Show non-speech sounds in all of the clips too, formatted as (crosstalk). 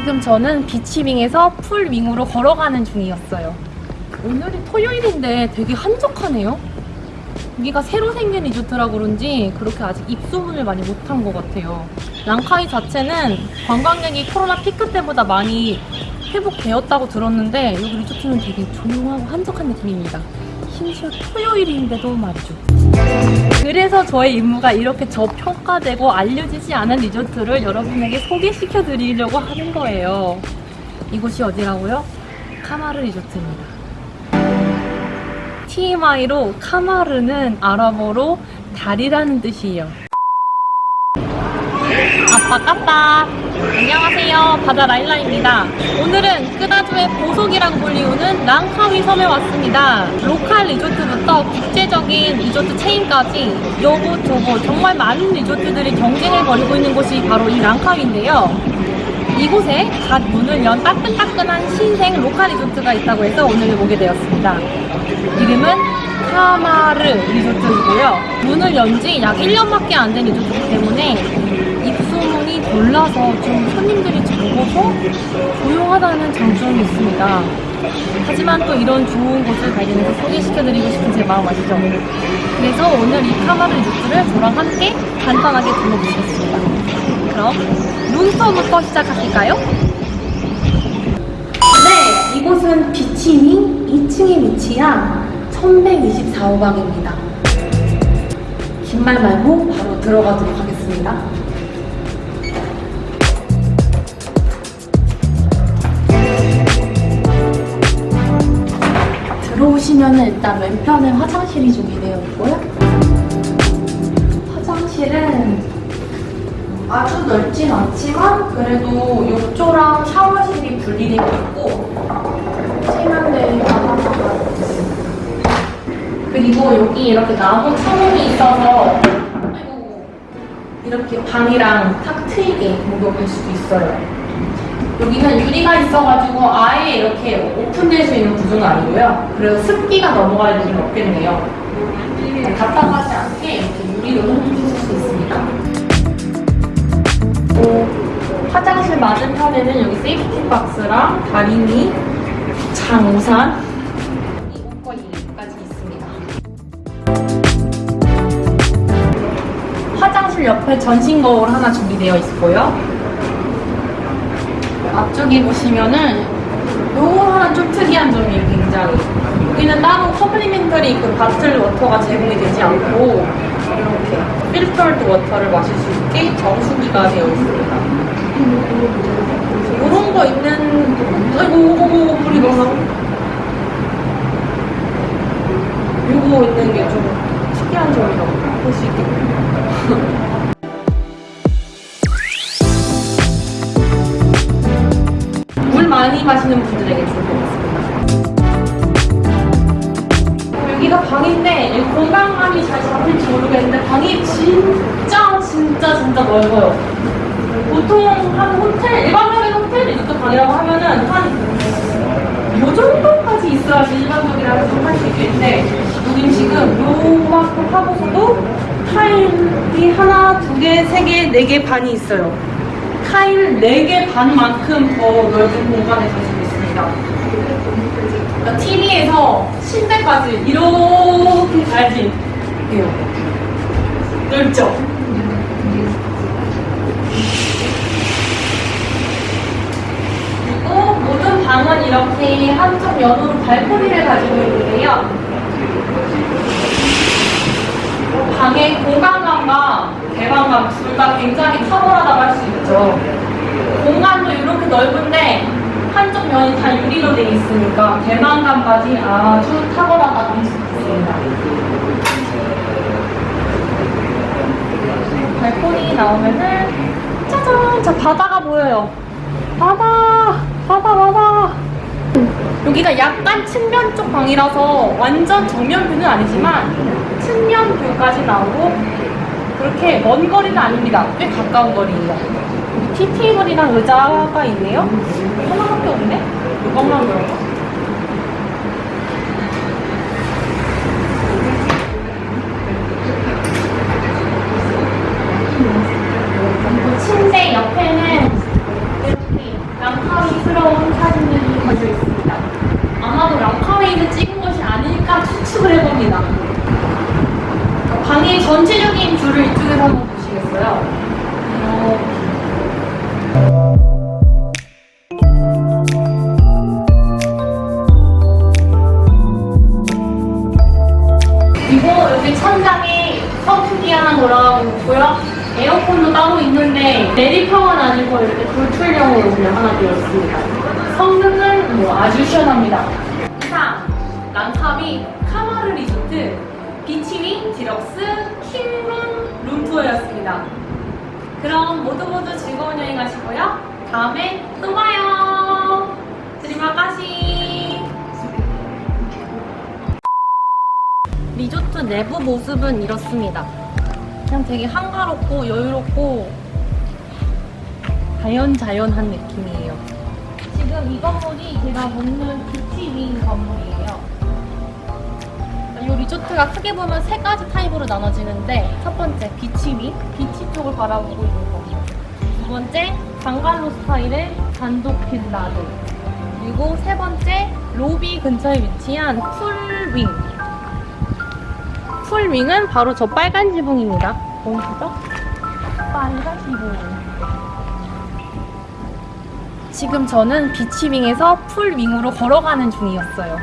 지금 저는 비치윙에서 풀윙으로 걸어가는 중이었어요. 오늘이 토요일인데 되게 한적하네요. 여기가 새로 생긴 리조트라 그런지 그렇게 아직 입소문을 많이 못한 것 같아요. 랑카이 자체는 관광객이 코로나 피크 때보다 많이 회복되었다고 들었는데 여기 리조트는 되게 조용하고 한적한 느낌입니다. 심지어 토요일인데도 말이죠. 그래서 저의 임무가 이렇게 저평가되고 알려지지 않은 리조트를 여러분에게 소개시켜 드리려고 하는 거예요. 이곳이 어디라고요? 카마르 리조트입니다. TMI로 카마르는 아랍어로 달이라는 뜻이에요. Apa khabar 안녕하세요. 바다 라일라입니다. 오늘은 끄다주의 보석이라고 불리우는 랑카위 섬에 왔습니다. 로컬 리조트부터 국제적인 리조트 체인까지 요거 저거 정말 많은 리조트들이 경쟁해버리고 있는 곳이 바로 이 랑카위인데요. 이곳에 갓 문을 연 따끈따끈한 신생 로컬 리조트가 있다고 해서 오늘 오게 되었습니다. 이름은 카마르 리조트이고요. 문을 연 지 약 1년밖에 안 된 리조트이기 때문에 몰라서 좀 손님들이 적어서 조용하다는 장점이 있습니다. 하지만 또 이런 좋은 곳을 발견해서 소개시켜드리고 싶은 제 마음 아시죠? 그래서 오늘 이 카마르 리조트를 저랑 함께 간단하게 둘러보겠습니다. 그럼 룸스토어부터 시작하실까요? 네, 이곳은 비치닝 2층에 위치한 1124호방입니다. 긴 말 말고 바로 들어가도록 하겠습니다. 들어오시면 일단 왼편에 화장실이 준비되어 있고요. 화장실은 아주 넓진 않지만 그래도 욕조랑 샤워실이 분리되어 있고 있습니다. 그리고 여기 이렇게 나무 창문이 있어서 이렇게 방이랑 탁 트이게 목욕할 수도 있어요. 여기는 유리가 있어가지고 아예 이렇게 오픈될 수 있는 구조는 아니고요. 그래서 습기가 넘어갈 일은 없겠네요. 답답하지 않게 이렇게 유리로 해주실 수 있습니다. 또 화장실 맞은편에는 여기 safety box랑 다리미, 장우산. 화장실 옆에 전신 거울 하나 준비되어 있고요. 앞쪽에 보시면은 요거 하나 좀 특이한 점이에요 굉장히 여기는 따로 complimentary 그 bottle water가 제공이 되지 않고 이렇게 filtered water를 마실 수 있게 정수기가 되어 있습니다. 이런 거 있는 아이고 불이 너무 요거 있는 게 좀 특이한 점이라고 볼 수 있겠네요 (laughs) 많이 마시는 분들에게. 어, 여기가 방인데 이 공간감이 잘 잡힐지 모르겠는데 방이 진짜 진짜 진짜 넓어요. 보통 한 호텔 일반적인 호텔 리조트 방이라고 하면은 한 요 정도까지 있어야지 일반적이라고 생각할 수 있겠는데 여긴 지금 요만큼 하고서도 타일이 하나, 두 개, 세 개, 네 개 반이 있어요. 타일 4개 반만큼 더 넓은 공간에 가지고 있습니다. 그러니까 TV에서 침대까지 이렇게 가야지 해요. 넓죠? 그리고 모든 방은 이렇게 한쪽 연으로 발코니를 가지고 있는데요. 방의 공간감과 개방감 둘 다 굉장히 탁월하다고 할 수 있죠. 공간도 이렇게 넓은데 한쪽 면이 다 유리로 되어 있으니까 개방감까지 아주 탁월하다고 할 수 있습니다. 발코니 나오면은 짜잔! 자 바다가 보여요. 바다! 바다 바다! 여기가 약간 측면 쪽 방이라서 완전 정면 뷰는 아니지만 측면 뷰까지 나오고 그렇게 먼 거리는 아닙니다. 꽤 가까운 거리예요. 티 테이블이랑 의자가 있네요. 하나밖에 없네. 이것만 그런가? 있고요. 에어컨도 따로 있는데 매립형은 아니고 이렇게 돌출형으로 그냥 하나 되어 있습니다. 성능은 뭐 아주 시원합니다. 이상 랑카위 카마르 리조트 비치윙 디럭스 킹룸 룸투어였습니다. 그럼 모두 모두 즐거운 여행 하시고요. 다음에 또 봐요. Terima kasih 리조트 내부 모습은 이렇습니다. 그냥 되게 한가롭고 여유롭고 자연자연한 느낌이에요. 지금 이 건물이 제가 묵는 beach wing 건물이에요. 이 리조트가 크게 보면 세 가지 타입으로 나눠지는데 첫 번째 beach wing, beach 쪽을 바라보고 있는 건물. 두 번째 방갈로 스타일의 단독 빌라들. 그리고 세 번째 로비 근처에 위치한 풀윙. 풀윙은 바로 저 빨간 지붕입니다. 보이시죠? 빨간 지붕. 지금 저는 비치윙에서 풀윙으로 걸어가는 중이었어요.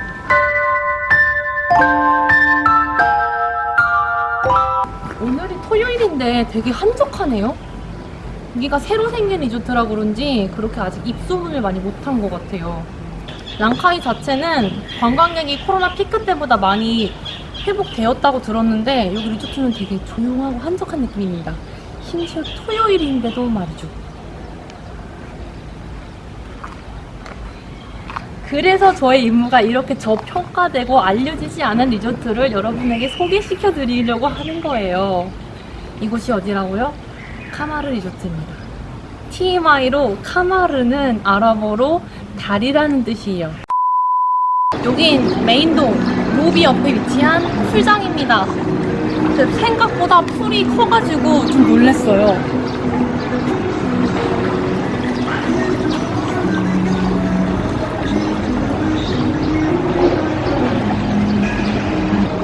오늘이 토요일인데 되게 한적하네요. 여기가 새로 생긴 리조트라 그런지 그렇게 아직 입소문을 많이 못한 것 같아요. 랑카이 자체는 관광객이 코로나 피크 때보다 많이 회복되었다고 들었는데 여기 리조트는 되게 조용하고 한적한 느낌입니다. 심지어 토요일인데도 말이죠. 그래서 저의 임무가 이렇게 저평가되고 알려지지 않은 리조트를 여러분에게 소개시켜 드리려고 하는 거예요. 이곳이 어디라고요? 카마르 리조트입니다. TMI로 카마르는 아랍어로 달이라는 뜻이에요. 여긴 메인동 로비 옆에 위치한 풀장입니다. 생각보다 풀이 커가지고 좀 놀랐어요.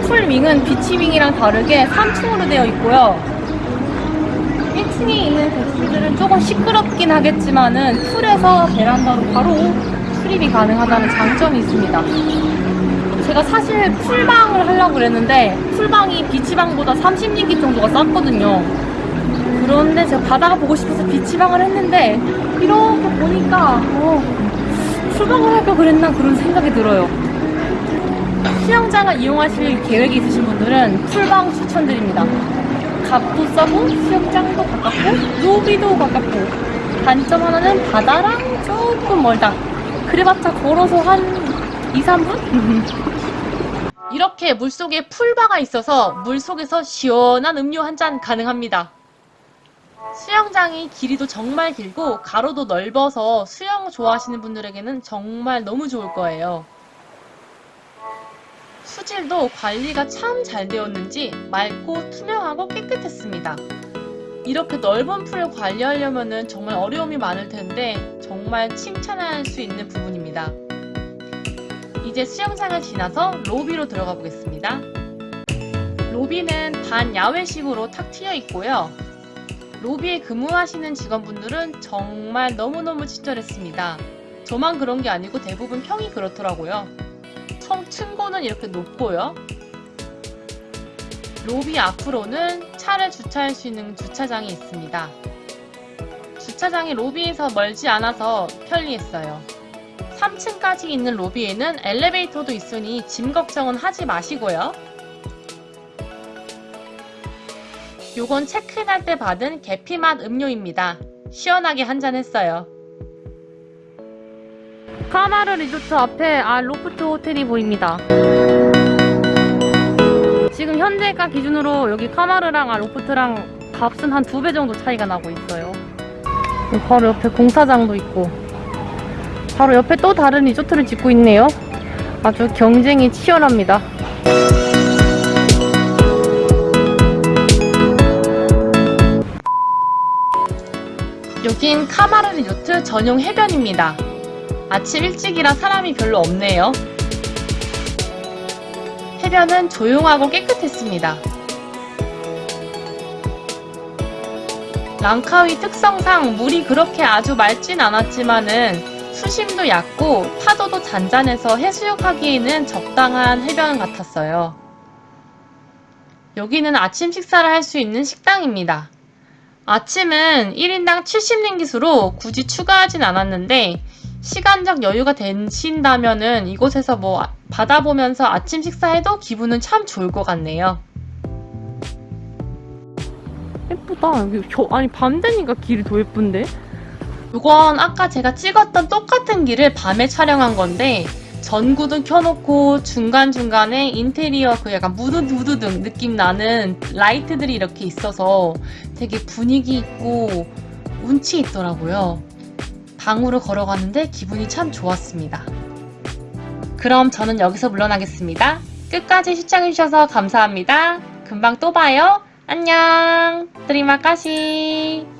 풀윙은 비치윙이랑 다르게 3층으로 되어 있고요. 1층에 있는 객실들은 조금 시끄럽긴 하겠지만은 풀에서 베란다로 바로 출입이 가능하다는 장점이 있습니다. 제가 사실 풀방을 하려고 그랬는데 풀방이 비치방보다 30링기 정도가 쌌거든요. 그런데 제가 바다가 보고 싶어서 비치방을 했는데 이렇게 보니까 어, 풀방을 할까 그랬나 그런 생각이 들어요. 수영장을 이용하실 계획이 있으신 분들은 풀방 추천드립니다. 값도 싸고 수영장도 가깝고 로비도 가깝고 단점 하나는 바다랑 조금 멀다. 그래봤자 걸어서 한 2, 3분? (laughs) 이렇게 물속에 풀바가 있어서 물속에서 시원한 음료 한 잔 가능합니다. 수영장이 길이도 정말 길고 가로도 넓어서 수영 좋아하시는 분들에게는 정말 너무 좋을 거예요. 수질도 관리가 참 잘 되었는지 맑고 투명하고 깨끗했습니다. 이렇게 넓은 풀을 관리하려면 정말 어려움이 많을 텐데 정말 칭찬할 수 있는 부분입니다. 이제 수영장을 지나서 로비로 들어가 보겠습니다. 로비는 반야외식으로 탁 트여 있고요. 로비에 근무하시는 직원분들은 정말 너무너무 친절했습니다. 저만 그런 게 아니고 대부분 평이 그렇더라고요. 청 층고는 이렇게 높고요. 로비 앞으로는 차를 주차할 수 있는 주차장이 있습니다. 주차장이 로비에서 멀지 않아서 편리했어요. 3층까지 있는 로비에는 엘리베이터도 있으니 짐 걱정은 하지 마시고요. 요건 체크인할 때 받은 계피맛 음료입니다. 시원하게 한잔 했어요. 카마르 리조트 앞에 Aloft 호텔이 보입니다. 지금 현재가 기준으로 여기 카마르랑 Aloft랑 값은 한 두 배 정도 차이가 나고 있어요. 바로 옆에 공사장도 있고 바로 옆에 또 다른 리조트를 짓고 있네요. 아주 경쟁이 치열합니다. 여긴 카마르 리조트 전용 해변입니다. 아침 일찍이라 사람이 별로 없네요. 해변은 조용하고 깨끗했습니다. 랑카위 특성상 물이 그렇게 아주 맑진 않았지만은 수심도 얕고 파도도 잔잔해서 해수욕하기에는 적당한 해변 같았어요. 여기는 아침 식사를 할 수 있는 식당입니다. 아침은 1인당 70링깃으로 굳이 추가하진 않았는데 시간적 여유가 되신다면은 이곳에서 뭐 바다 보면서 아침 식사해도 기분은 참 좋을 것 같네요. 예쁘다. 여기 저, 아니 밤 되니까 길이 더 예쁜데? 이건 아까 제가 찍었던 똑같은 길을 밤에 촬영한 건데 전구도 켜놓고 중간중간에 인테리어 그 약간 무드무드등 느낌 나는 라이트들이 이렇게 있어서 되게 분위기 있고 운치 있더라고요. 방으로 걸어가는데 기분이 참 좋았습니다. 그럼 저는 여기서 물러나겠습니다. 끝까지 시청해주셔서 감사합니다. 금방 또 봐요. 안녕. 드리마까시.